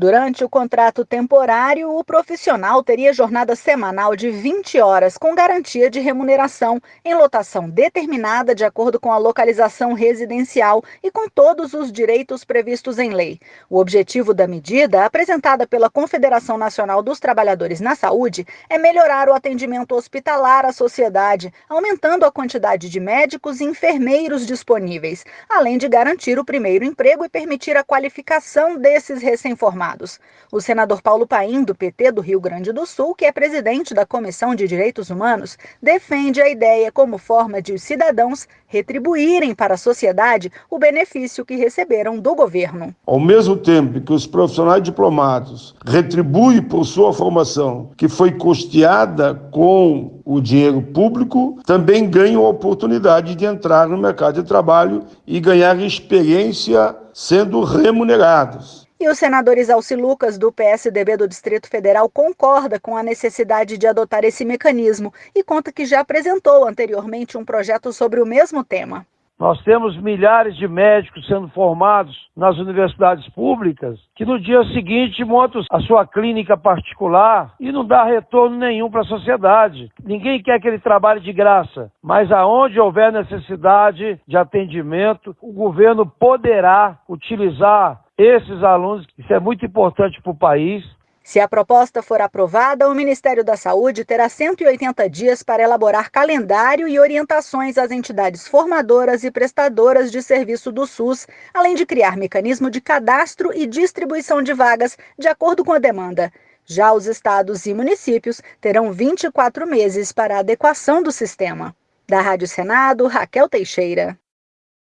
Durante o contrato temporário, o profissional teria jornada semanal de 20 horas, com garantia de remuneração, em lotação determinada de acordo com a localização residencial e com todos os direitos previstos em lei. O objetivo da medida, apresentada pela Confederação Nacional dos Trabalhadores na Saúde, é melhorar o atendimento hospitalar à sociedade, aumentando a quantidade de médicos e enfermeiros disponíveis, além de garantir o primeiro emprego e permitir a qualificação desses recém-formados. O senador Paulo Paim, do PT do Rio Grande do Sul, que é presidente da Comissão de Direitos Humanos, defende a ideia como forma de os cidadãos retribuírem para a sociedade o benefício que receberam do governo. Ao mesmo tempo que os profissionais diplomados retribuem por sua formação, que foi custeada com o dinheiro público, também ganham a oportunidade de entrar no mercado de trabalho e ganhar experiência sendo remunerados. E o senador Isalci Lucas, do PSDB do Distrito Federal, concorda com a necessidade de adotar esse mecanismo e conta que já apresentou anteriormente um projeto sobre o mesmo tema. Nós temos milhares de médicos sendo formados nas universidades públicas que no dia seguinte montam a sua clínica particular e não dá retorno nenhum para a sociedade. Ninguém quer que ele trabalhe de graça, mas aonde houver necessidade de atendimento, o governo poderá utilizar esses alunos, isso é muito importante para o país. Se a proposta for aprovada, o Ministério da Saúde terá 180 dias para elaborar calendário e orientações às entidades formadoras e prestadoras de serviço do SUS, além de criar mecanismo de cadastro e distribuição de vagas de acordo com a demanda. Já os estados e municípios terão 24 meses para a adequação do sistema. Da Rádio Senado, Raquel Teixeira.